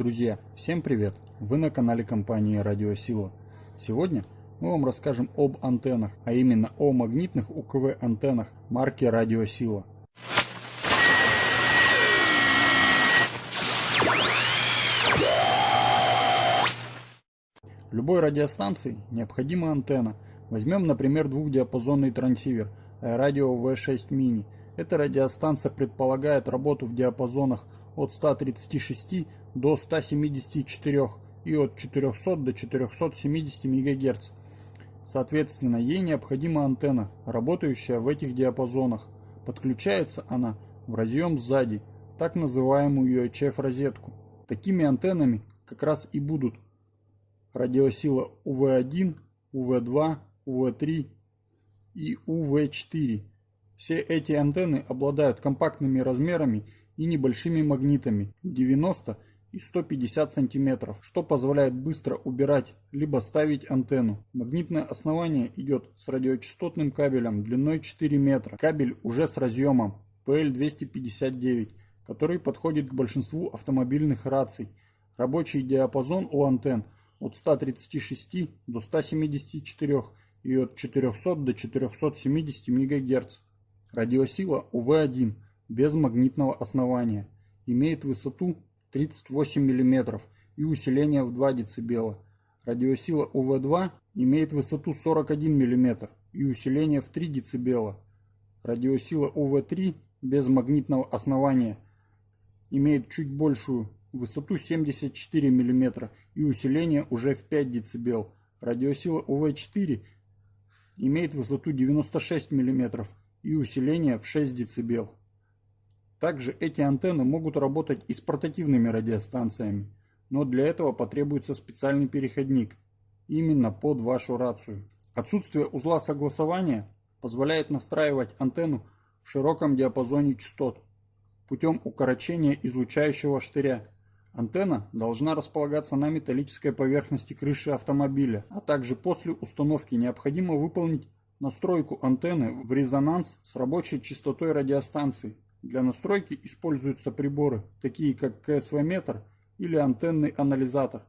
Друзья, всем привет! Вы на канале компании Радиосила. Сегодня мы вам расскажем об антеннах, а именно о магнитных УКВ антеннах марки Радиосила. Любой радиостанции необходима антенна. Возьмем, например, двухдиапазонный трансивер радио V6 Mini. Эта радиостанция предполагает работу в диапазонах от 136 до 174 и от 400 до 470 МГц. Соответственно, ей необходима антенна, работающая в этих диапазонах. Подключается она в разъем сзади, так называемую UHF-розетку. Такими антеннами как раз и будут радиосила УВ-1, УВ-2, УВ-3 и УВ-4. Все эти антенны обладают компактными размерами и небольшими магнитами 90 и 150 сантиметров, что позволяет быстро убирать либо ставить антенну. Магнитное основание идет с радиочастотным кабелем длиной 4 метра. Кабель уже с разъемом PL259, который подходит к большинству автомобильных раций. Рабочий диапазон у антенн от 136 до 174 и от 400 до 470 МГц. Радиосила УВ-1 без магнитного основания. Имеет высоту 38 мм и усиление в 2 дБ. Радиосила УВ-2 имеет высоту 41 мм и усиление в 3 дБ. Радиосила УВ-3 без магнитного основания имеет чуть большую высоту 74 мм и усиление уже в 5 дБ. Радиосила УВ-4 имеет высоту 96 мм и усиление в 6 дБ. Также эти антенны могут работать и с портативными радиостанциями, но для этого потребуется специальный переходник, именно под вашу рацию. Отсутствие узла согласования позволяет настраивать антенну в широком диапазоне частот путем укорочения излучающего штыря. Антенна должна располагаться на металлической поверхности крыши автомобиля, а также после установки необходимо выполнить настройку антенны в резонанс с рабочей частотой радиостанции. Для настройки используются приборы, такие как КСВ-метр или антенный анализатор.